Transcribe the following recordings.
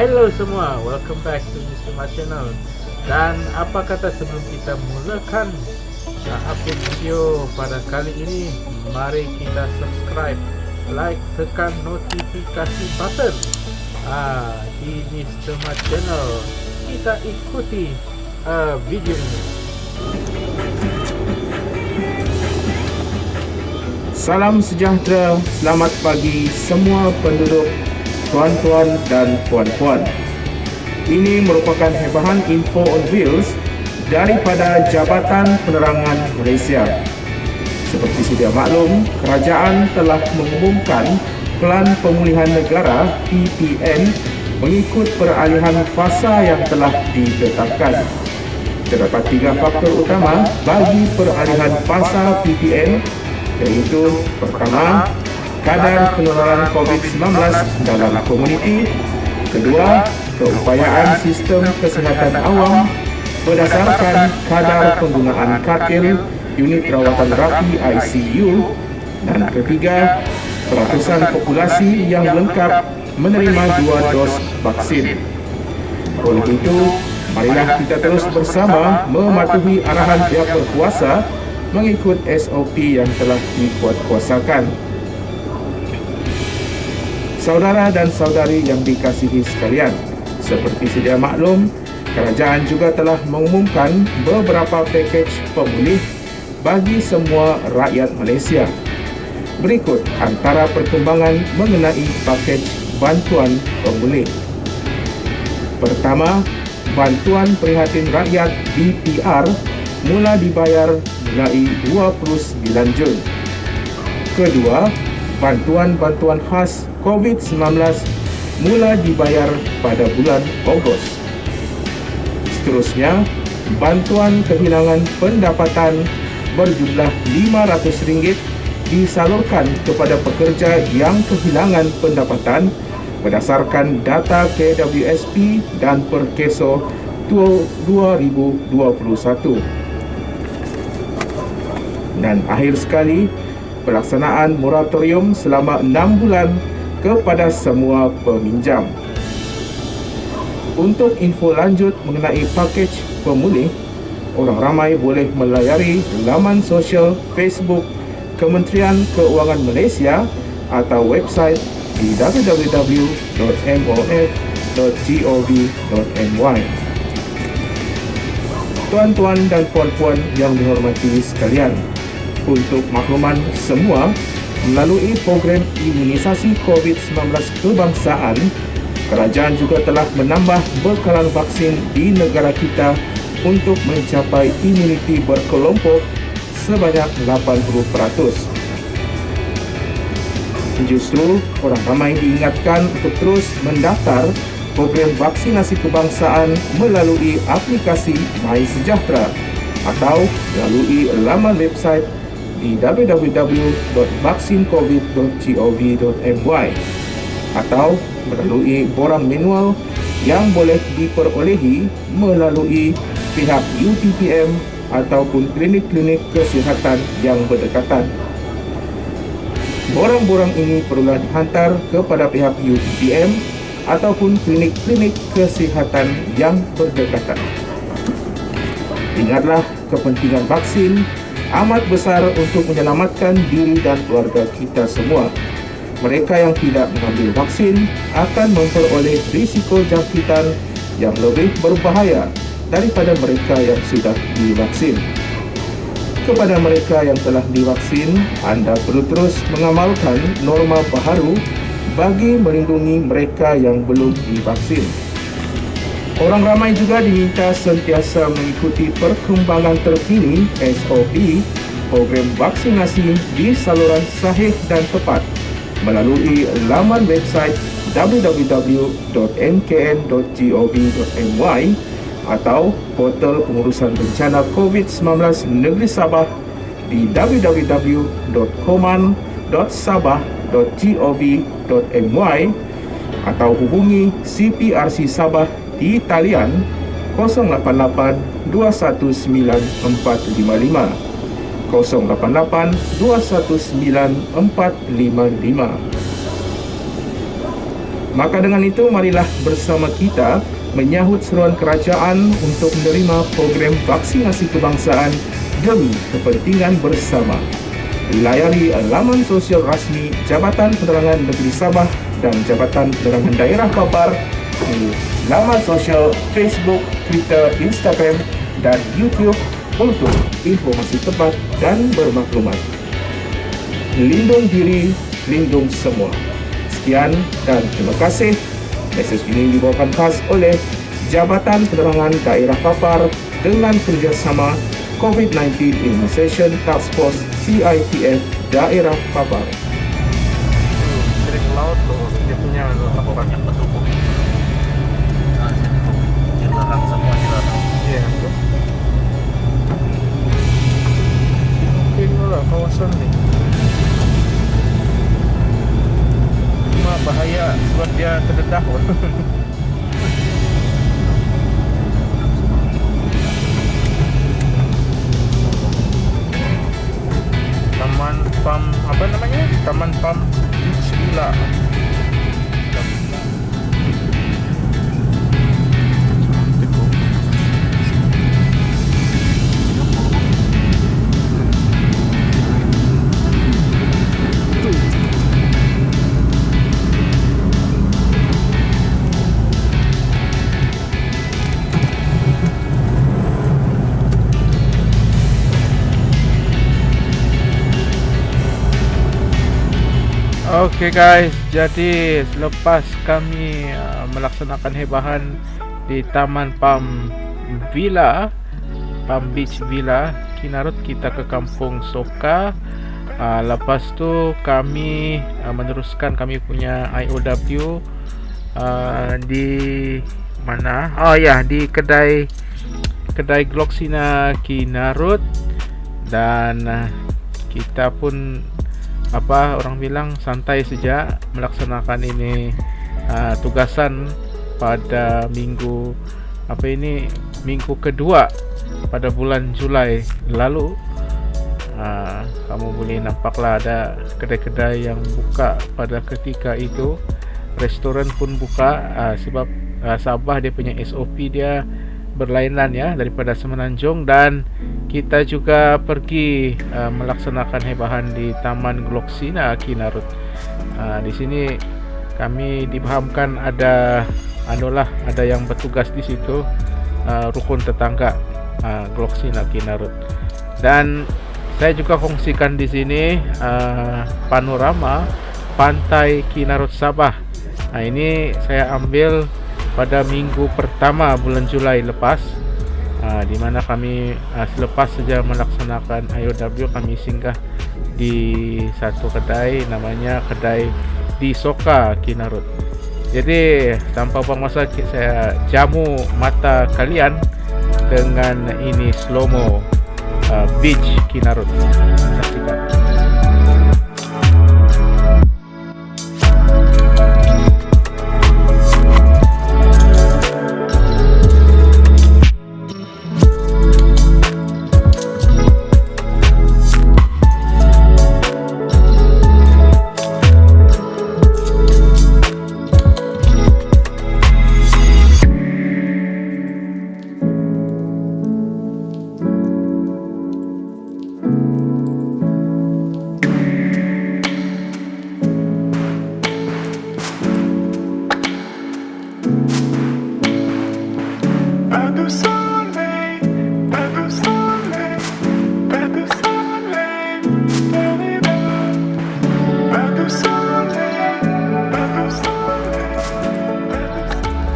Hello semua, welcome back to Mr. My Channel Dan apa kata sebelum kita mulakan upload video pada kali ini Mari kita subscribe, like, tekan notifikasi button uh, Di Mr. My Channel Kita ikuti uh, video ini Salam sejahtera, selamat pagi semua penduduk tuan-tuan dan puan-puan. Ini merupakan hebahan info on wheels daripada Jabatan Penerangan Malaysia. Seperti sedia maklum, kerajaan telah mengumumkan Pelan Pemulihan Negara PPN mengikut peralihan fasa yang telah ditetapkan. Terdapat tiga faktor utama bagi peralihan fasa PPN iaitu pertama, kadar penularan COVID-19 dalam komuniti. Kedua, keupayaan sistem kesihatan awam berdasarkan kadar penggunaan katil unit rawatan rapi ICU. Dan ketiga, peratusan populasi yang lengkap menerima dua dos vaksin. Oleh itu, marilah kita terus bersama mematuhi arahan pihak berkuasa mengikut SOP yang telah dikuatkuasakan. Saudara dan saudari yang dikasihi sekalian, seperti sedia maklum, kerajaan juga telah mengumumkan beberapa pakej pemulih bagi semua rakyat Malaysia. Berikut antara perkembangan mengenai pakej bantuan pemulih. Pertama, bantuan prihatin rakyat BPR mula dibayar mulai 29 Jun. Kedua, bantuan-bantuan khas COVID-19 mula dibayar pada bulan Ogos. Seterusnya, bantuan kehilangan pendapatan berjumlah RM500 disalurkan kepada pekerja yang kehilangan pendapatan berdasarkan data KWSP dan Perkeso 2021. Dan akhir sekali, pelaksanaan moratorium selama 6 bulan kepada semua peminjam. Untuk info lanjut mengenai pakej pemulih, orang ramai boleh melayari laman sosial Facebook Kementerian Keuangan Malaysia atau website di www.mof.gov.my. Tuan-tuan dan puan-puan yang dihormati sekalian, untuk makluman semua, melalui program imunisasi COVID-19 kebangsaan, kerajaan juga telah menambah bekalan vaksin di negara kita untuk mencapai imuniti berkelompok sebanyak 80%. Justru, orang ramai diingatkan untuk terus mendaftar program vaksinasi kebangsaan melalui aplikasi My Sejahtera atau melalui laman website di www.vaksincovid.gov.my atau melalui borang manual yang boleh diperolehi melalui pihak UTPM ataupun klinik-klinik kesihatan yang berdekatan. Borang-borang ini perlulah dihantar kepada pihak UTPM ataupun klinik-klinik kesihatan yang berdekatan. Ingatlah kepentingan vaksin amat besar untuk menyelamatkan diri dan keluarga kita semua. Mereka yang tidak mengambil vaksin akan memperoleh risiko jangkitan yang lebih berbahaya daripada mereka yang sudah divaksin. Kepada mereka yang telah divaksin, anda perlu terus mengamalkan norma baharu bagi melindungi mereka yang belum divaksin. Orang ramai juga diminta sentiasa mengikuti perkembangan terkini SOP program vaksinasi di saluran sahih dan tepat melalui laman website www.mkn.gov.my atau portal pengurusan bencana COVID-19 Negeri Sabah di www.command.sabah.gov.my atau hubungi CPRC Sabah di talian 088 219455 088 219455 Maka dengan itu, marilah bersama kita menyahut seruan kerajaan untuk menerima program vaksinasi kebangsaan demi kepentingan bersama. Layari laman sosial rasmi Jabatan Penerangan Negeri Sabah dan Jabatan Penerangan Daerah Papar di laman sosial Facebook, Twitter, Instagram dan YouTube untuk informasi tepat dan bermaklumat. Lindung diri, lindung semua. Sekian dan terima kasih. Mesej ini dibawakan khas oleh Jabatan Penerangan Daerah Papar dengan kerjasama COVID-19 Immunization Task Force CITF Daerah Papar. Sering laut tu dia punya yang betul. Ni. Cuma bahaya sebab dia terdedah. Taman Pam apa namanya? Taman Pam Beach Villa. Okay guys, jadi selepas kami uh, melaksanakan hebahan di Taman Palm Villa, Palm Beach Villa, Kinarut kita ke Kampung Soka. Uh, lepas tu kami uh, meneruskan kami punya IOW uh, di mana? Oh ya, yeah, di kedai kedai Gloxina Kinarut dan uh, kita pun apa orang bilang santai saja melaksanakan ini uh, tugasan pada minggu apa ini minggu kedua pada bulan Julai lalu. Uh, kamu boleh nampaklah ada kedai-kedai yang buka pada ketika itu. Restoran pun buka uh, sebab uh, Sabah dia punya SOP dia berlainan ya daripada Semenanjung dan kita juga pergi uh, melaksanakan hebahan di Taman Gloxina Kinarut. Uh, di sini kami dipahamkan ada anulah ada yang bertugas di situ uh, rukun tetangga uh, Gloxina Kinarut. Dan saya juga kongsikan di sini uh, panorama pantai Kinarut Sabah. Nah, ini saya ambil pada minggu pertama bulan Julai lepas uh, di mana kami uh, selepas saja melaksanakan IOW kami singgah di satu kedai namanya kedai di Soka Kinarut. Jadi tanpa buang masa saya jamu mata kalian dengan ini slow mo uh, beach Kinarut. Saksikan.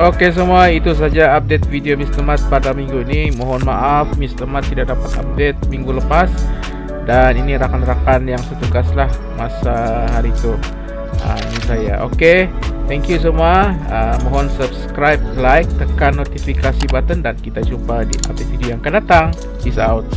Okey semua, itu saja update video Mr. Mat pada minggu ini. Mohon maaf Mr. Mat tidak dapat update minggu lepas. Dan ini rakan-rakan yang setugaslah masa hari itu. Uh, ini saya. Okey, thank you semua. Uh, mohon subscribe, like, tekan notifikasi button dan kita jumpa di update video yang akan datang. Peace out.